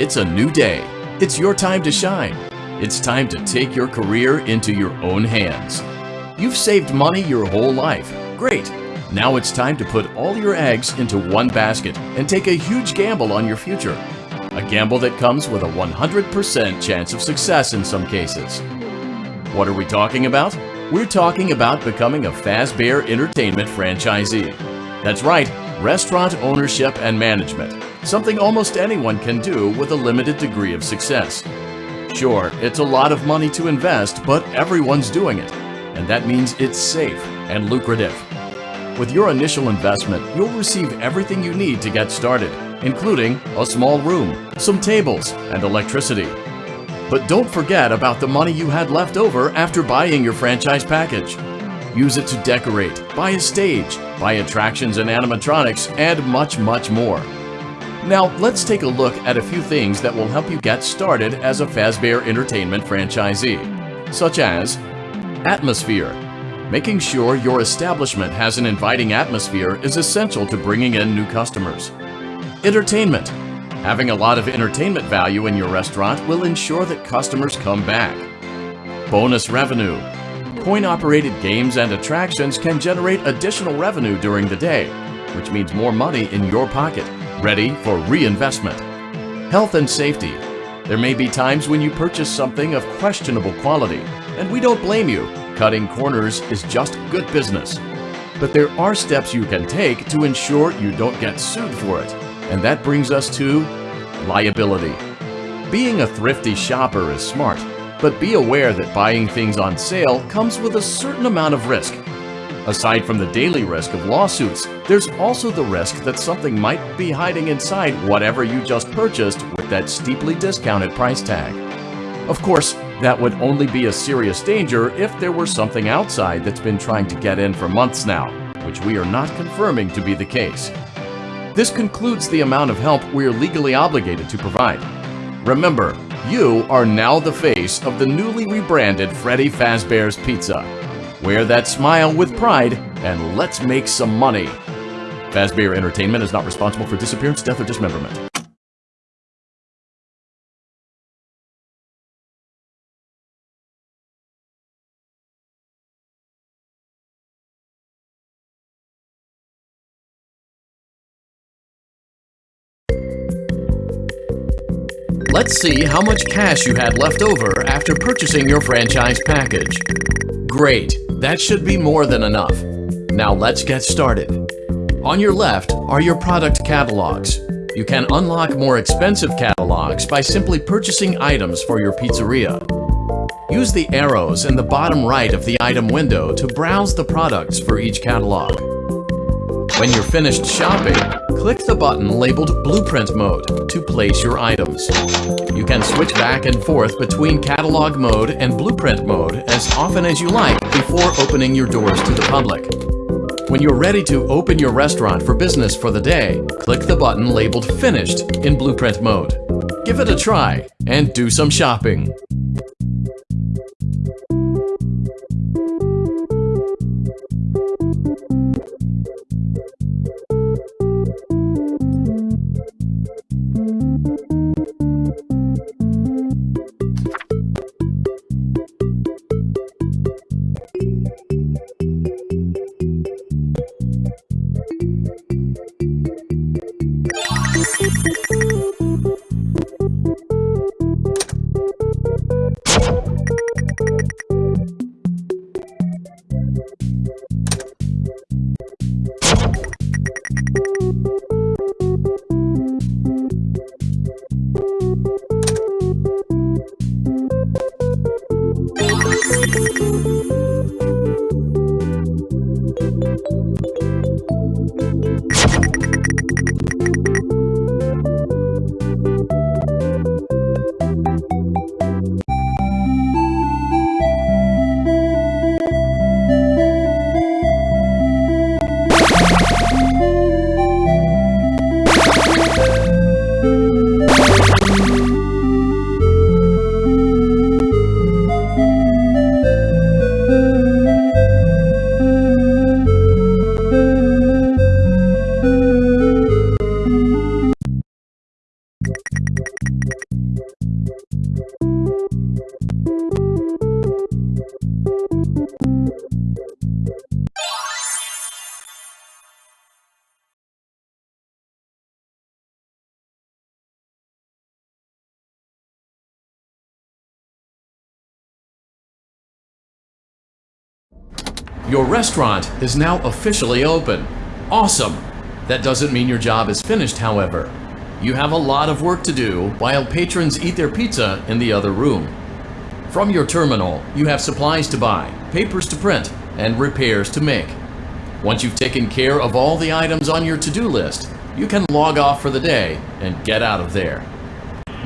It's a new day. It's your time to shine. It's time to take your career into your own hands. You've saved money your whole life. Great. Now it's time to put all your eggs into one basket and take a huge gamble on your future. A gamble that comes with a 100% chance of success in some cases. What are we talking about? We're talking about becoming a Fazbear Entertainment franchisee. That's right, restaurant ownership and management. Something almost anyone can do with a limited degree of success. Sure, it's a lot of money to invest, but everyone's doing it. And that means it's safe and lucrative. With your initial investment, you'll receive everything you need to get started, including a small room, some tables, and electricity. But don't forget about the money you had left over after buying your franchise package. Use it to decorate, buy a stage, buy attractions and animatronics, and much, much more. Now, let's take a look at a few things that will help you get started as a Fazbear Entertainment franchisee, such as Atmosphere. Making sure your establishment has an inviting atmosphere is essential to bringing in new customers. Entertainment. Having a lot of entertainment value in your restaurant will ensure that customers come back. Bonus revenue. Coin-operated games and attractions can generate additional revenue during the day, which means more money in your pocket, ready for reinvestment. Health and safety. There may be times when you purchase something of questionable quality, and we don't blame you. Cutting corners is just good business. But there are steps you can take to ensure you don't get sued for it. And that brings us to liability. Being a thrifty shopper is smart, but be aware that buying things on sale comes with a certain amount of risk. Aside from the daily risk of lawsuits, there's also the risk that something might be hiding inside whatever you just purchased with that steeply discounted price tag. Of course, that would only be a serious danger if there were something outside that's been trying to get in for months now, which we are not confirming to be the case. This concludes the amount of help we are legally obligated to provide. Remember, you are now the face of the newly rebranded Freddy Fazbear's Pizza. Wear that smile with pride and let's make some money. Fazbear Entertainment is not responsible for disappearance, death, or dismemberment. Let's see how much cash you had left over after purchasing your franchise package. Great, that should be more than enough. Now let's get started. On your left are your product catalogs. You can unlock more expensive catalogs by simply purchasing items for your pizzeria. Use the arrows in the bottom right of the item window to browse the products for each catalog. When you're finished shopping, click the button labeled Blueprint Mode to place your items. You can switch back and forth between Catalog Mode and Blueprint Mode as often as you like before opening your doors to the public. When you're ready to open your restaurant for business for the day, click the button labeled Finished in Blueprint Mode. Give it a try and do some shopping. Your restaurant is now officially open. Awesome! That doesn't mean your job is finished, however. You have a lot of work to do while patrons eat their pizza in the other room. From your terminal, you have supplies to buy, papers to print, and repairs to make. Once you've taken care of all the items on your to-do list, you can log off for the day and get out of there.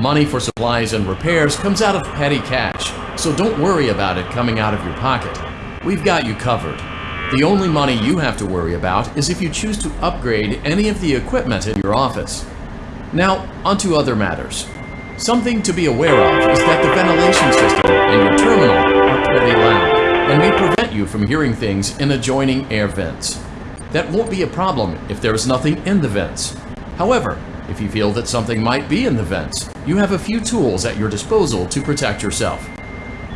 Money for supplies and repairs comes out of petty cash, so don't worry about it coming out of your pocket. We've got you covered. The only money you have to worry about is if you choose to upgrade any of the equipment in your office. Now, onto other matters. Something to be aware of is that the ventilation system and your terminal are pretty loud and may prevent you from hearing things in adjoining air vents. That won't be a problem if there is nothing in the vents. However, if you feel that something might be in the vents, you have a few tools at your disposal to protect yourself.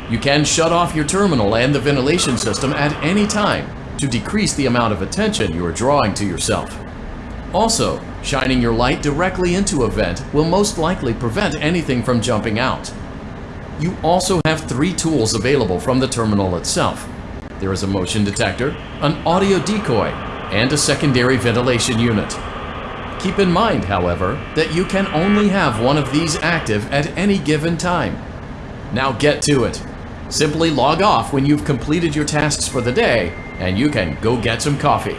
You can shut off your terminal and the ventilation system at any time to decrease the amount of attention you are drawing to yourself. Also, shining your light directly into a vent will most likely prevent anything from jumping out. You also have three tools available from the terminal itself. There is a motion detector, an audio decoy, and a secondary ventilation unit. Keep in mind, however, that you can only have one of these active at any given time. Now get to it. Simply log off when you've completed your tasks for the day, and you can go get some coffee.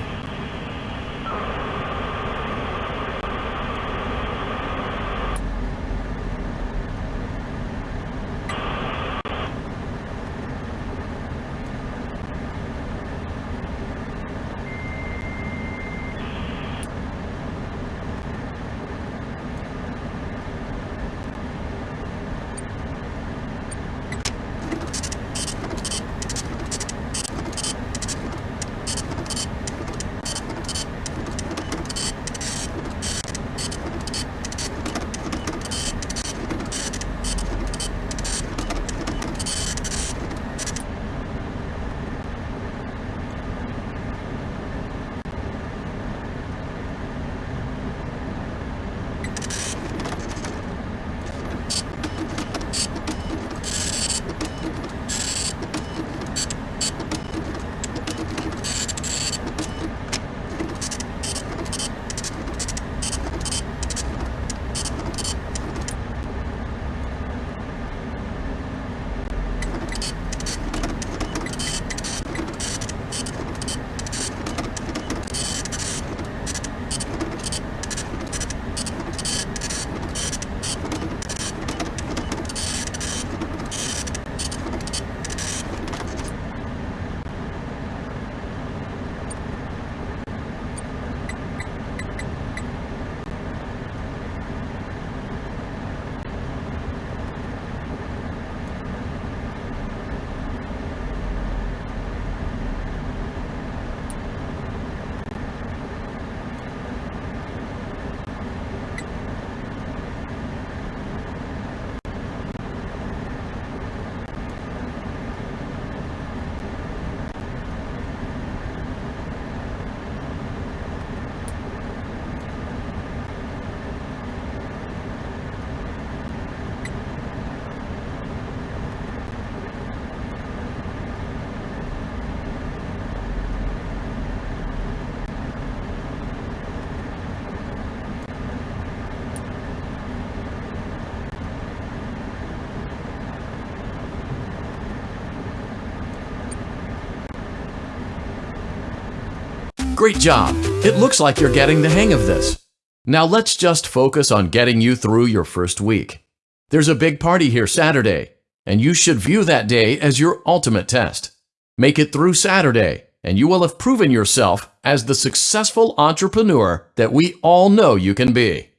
Great job! It looks like you're getting the hang of this. Now let's just focus on getting you through your first week. There's a big party here Saturday, and you should view that day as your ultimate test. Make it through Saturday, and you will have proven yourself as the successful entrepreneur that we all know you can be.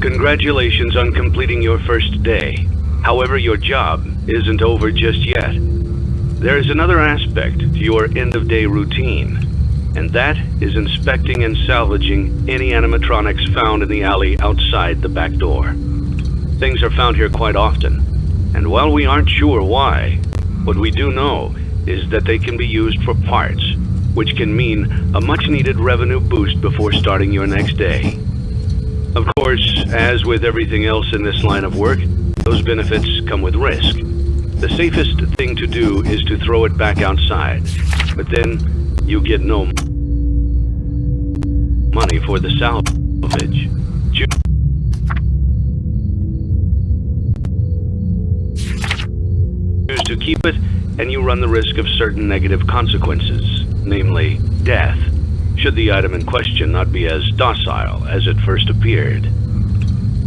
Congratulations on completing your first day. However, your job isn't over just yet. There is another aspect to your end-of-day routine. and that is inspecting and salvaging any animatronics found in the alley outside the back door. Things are found here quite often, and while we aren't sure why, what we do know is that they can be used for parts, which can mean a much needed revenue boost before starting your next day. Of course, as with everything else in this line of work, those benefits come with risk. The safest thing to do is to throw it back outside, but then you get no money for the salvage. Choose to keep it, and you run the risk of certain negative consequences, namely death, should the item in question not be as docile as it first appeared.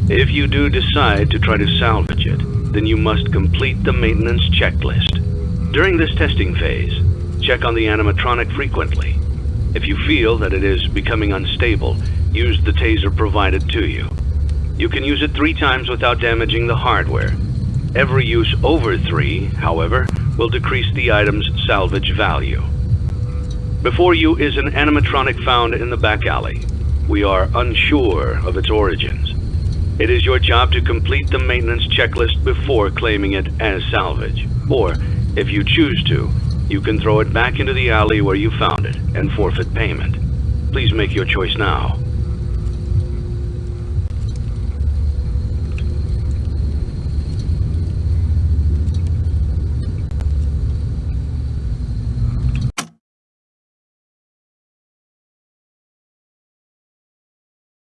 If you do decide to try to salvage it, then you must complete the maintenance checklist. During this testing phase, check on the animatronic frequently. If you feel that it is becoming unstable, use the taser provided to you. You can use it three times without damaging the hardware. Every use over three, however, will decrease the item's salvage value. Before you is an animatronic found in the back alley. We are unsure of its origins. It is your job to complete the maintenance checklist before claiming it as salvage. Or, if you choose to, you can throw it back into the alley where you found it and forfeit payment. Please make your choice now.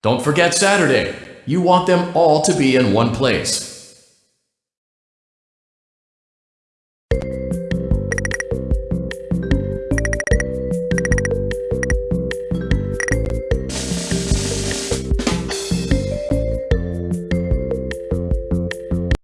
Don't forget Saturday. You want them all to be in one place.